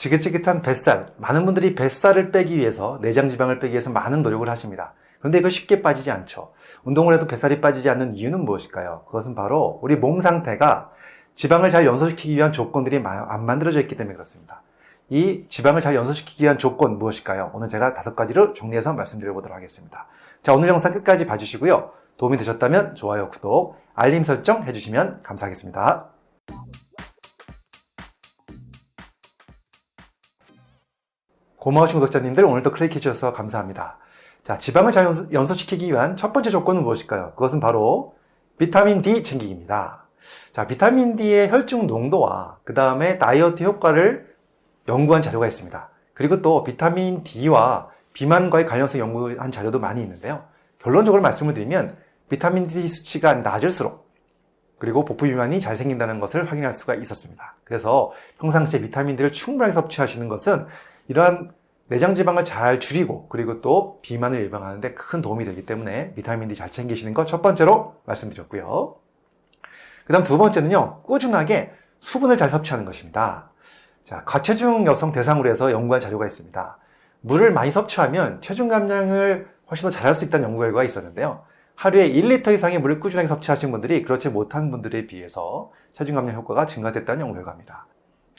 지긋지긋한 뱃살, 많은 분들이 뱃살을 빼기 위해서 내장 지방을 빼기 위해서 많은 노력을 하십니다. 그런데 이거 쉽게 빠지지 않죠. 운동을 해도 뱃살이 빠지지 않는 이유는 무엇일까요? 그것은 바로 우리 몸 상태가 지방을 잘 연소시키기 위한 조건들이 안 만들어져 있기 때문에 그렇습니다. 이 지방을 잘 연소시키기 위한 조건 무엇일까요? 오늘 제가 다섯 가지로 정리해서 말씀드려 보도록 하겠습니다. 자, 오늘 영상 끝까지 봐주시고요. 도움이 되셨다면 좋아요, 구독, 알림 설정 해주시면 감사하겠습니다. 고마우신 구독자님들 오늘도 클릭해 주셔서 감사합니다. 자, 지방을 잘 연소시키기 위한 첫 번째 조건은 무엇일까요? 그것은 바로 비타민 D 챙기기입니다. 자, 비타민 D의 혈중 농도와 그 다음에 다이어트 효과를 연구한 자료가 있습니다. 그리고 또 비타민 D와 비만과의 관련성 연구한 자료도 많이 있는데요. 결론적으로 말씀을 드리면 비타민 D 수치가 낮을수록 그리고 복부 비만이 잘 생긴다는 것을 확인할 수가 있었습니다. 그래서 평상시에 비타민 D를 충분하게 섭취하시는 것은 이러한 내장 지방을 잘 줄이고 그리고 또 비만을 예방하는 데 큰 도움이 되기 때문에 비타민 D 잘 챙기시는 것첫 번째로 말씀드렸고요. 그 다음 두 번째는요. 꾸준하게 수분을 잘 섭취하는 것입니다. 자, 과체중 여성 대상으로 해서 연구한 자료가 있습니다. 물을 많이 섭취하면 체중 감량을 훨씬 더 잘할 수 있다는 연구 결과가 있었는데요. 하루에 1리터 이상의 물을 꾸준하게 섭취하신 분들이 그렇지 못한 분들에 비해서 체중 감량 효과가 증가됐다는 연구 결과입니다.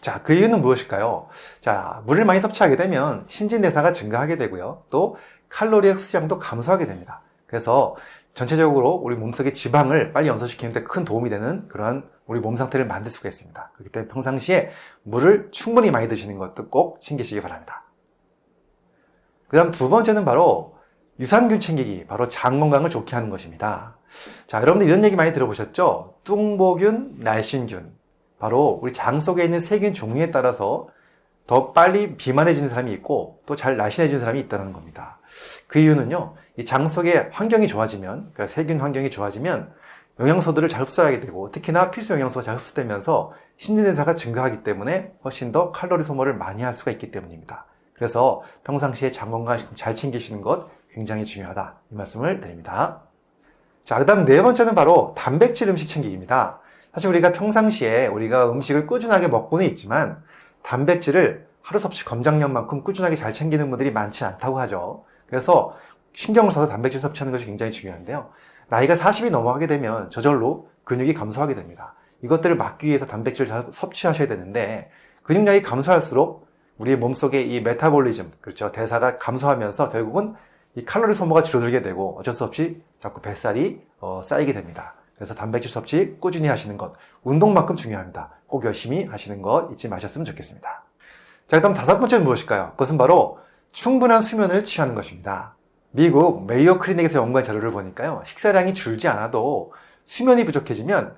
자, 그 이유는 무엇일까요? 자, 물을 많이 섭취하게 되면 신진대사가 증가하게 되고요. 또 칼로리의 흡수량도 감소하게 됩니다. 그래서 전체적으로 우리 몸속의 지방을 빨리 연소시키는 데 큰 도움이 되는 그러한 우리 몸 상태를 만들 수가 있습니다. 그렇기 때문에 평상시에 물을 충분히 많이 드시는 것도 꼭 챙기시기 바랍니다. 그 다음 두 번째는 바로 유산균 챙기기, 바로 장 건강을 좋게 하는 것입니다. 자, 여러분들 이런 얘기 많이 들어보셨죠? 뚱보균, 날씬균. 바로 우리 장 속에 있는 세균 종류에 따라서 더 빨리 비만해지는 사람이 있고 또 잘 날씬해지는 사람이 있다는 겁니다. 그 이유는요, 이 장 속의 환경이 좋아지면, 그러니까 세균 환경이 좋아지면 영양소들을 잘 흡수하게 되고 특히나 필수 영양소가 잘 흡수되면서 신진대사가 증가하기 때문에 훨씬 더 칼로리 소모를 많이 할 수가 있기 때문입니다. 그래서 평상시에 장 건강 잘 챙기시는 것 굉장히 중요하다 이 말씀을 드립니다. 자, 그 다음 네 번째는 바로 단백질 음식 챙기기입니다. 사실 우리가 평상시에 우리가 음식을 꾸준하게 먹고는 있지만 단백질을 하루 섭취 검장량만큼 꾸준하게 잘 챙기는 분들이 많지 않다고 하죠. 그래서 신경을 써서 단백질 섭취하는 것이 굉장히 중요한데요. 나이가 40이 넘어가게 되면 저절로 근육이 감소하게 됩니다. 이것들을 막기 위해서 단백질을 잘 섭취하셔야 되는데 근육량이 감소할수록 우리의 몸속의 이 메타볼리즘, 그렇죠. 대사가 감소하면서 결국은 이 칼로리 소모가 줄어들게 되고 어쩔 수 없이 자꾸 뱃살이 어, 쌓이게 됩니다. 그래서 단백질 섭취 꾸준히 하시는 것, 운동만큼 중요합니다. 꼭 열심히 하시는 것 잊지 마셨으면 좋겠습니다. 자, 그다음 다섯 번째는 무엇일까요? 그것은 바로 충분한 수면을 취하는 것입니다. 미국 메이오 클리닉에서 연구한 자료를 보니까요. 식사량이 줄지 않아도 수면이 부족해지면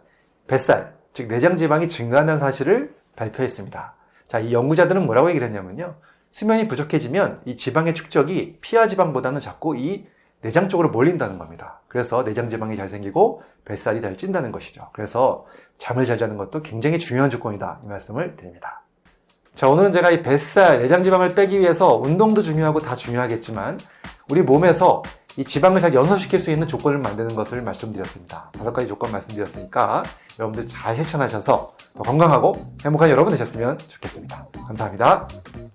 뱃살, 즉 내장 지방이 증가한다는 사실을 발표했습니다. 자, 이 연구자들은 뭐라고 얘기를 했냐면요. 수면이 부족해지면 이 지방의 축적이 피하 지방보다는 자꾸 이 내장 쪽으로 몰린다는 겁니다. 그래서 내장 지방이 잘 생기고 뱃살이 잘 찐다는 것이죠. 그래서 잠을 잘 자는 것도 굉장히 중요한 조건이다. 이 말씀을 드립니다. 자, 오늘은 제가 이 뱃살, 내장 지방을 빼기 위해서 운동도 중요하고 다 중요하겠지만 우리 몸에서 이 지방을 잘 연소시킬 수 있는 조건을 만드는 것을 말씀드렸습니다. 다섯 가지 조건 말씀드렸으니까 여러분들 잘 실천하셔서 더 건강하고 행복한 여러분 되셨으면 좋겠습니다. 감사합니다.